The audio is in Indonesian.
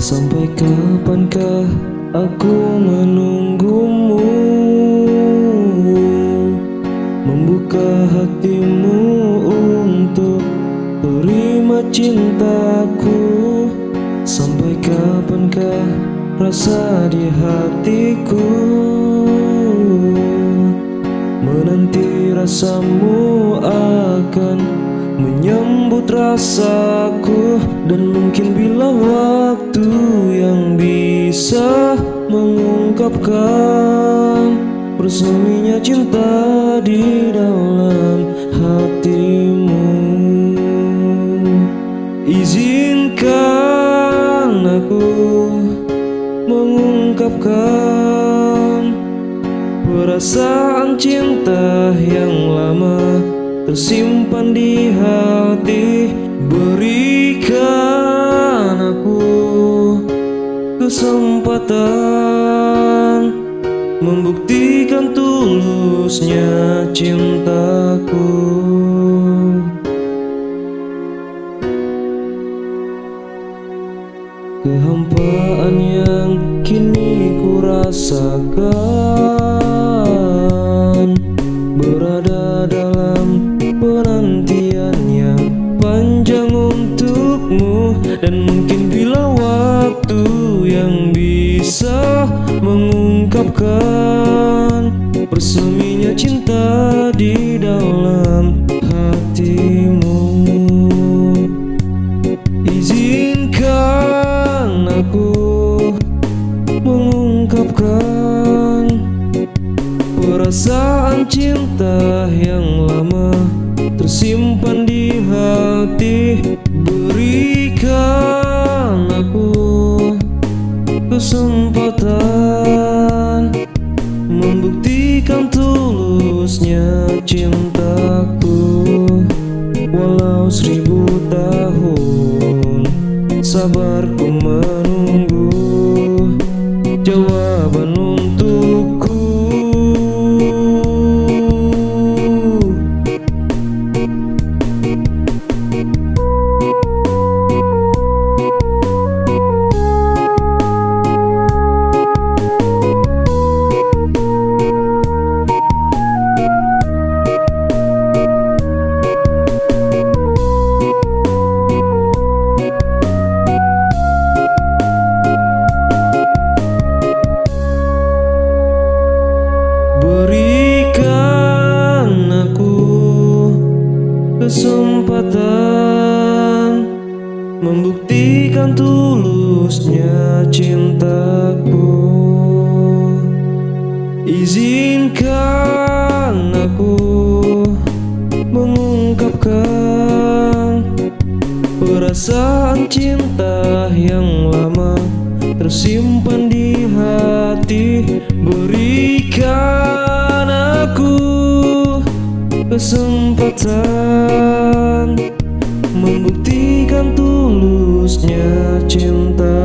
Sampai kapankah aku menunggumu? Membuka hatimu untuk terima cintaku. Sampai kapankah rasa di hatiku? Menanti rasamu akan menyambut rasaku Dan mungkin bila waktu yang bisa mengungkapkan Berseminya cinta di dalam hatimu. Izinkan aku mengungkapkan Perasaan cinta yang lama tersimpan di hati Berikan aku kesempatan Membuktikan tulusnya cintaku. Kehampaan yang kini ku rasakan Berada dalam Dan mungkin bila waktu yang bisa mengungkapkan Berseminya cinta di dalam hatimu. Izinkan aku mengungkapkan Perasaan cinta yang lama tersimpan di hati tulusnya cintaku Walau seribu tahun sabarku menunggu kesempatan Membuktikan tulusnya cintaku. Izinkan aku mengungkapkan Perasaan cinta yang lama tersimpan di hati. Berikan aku kesempatan Cintaku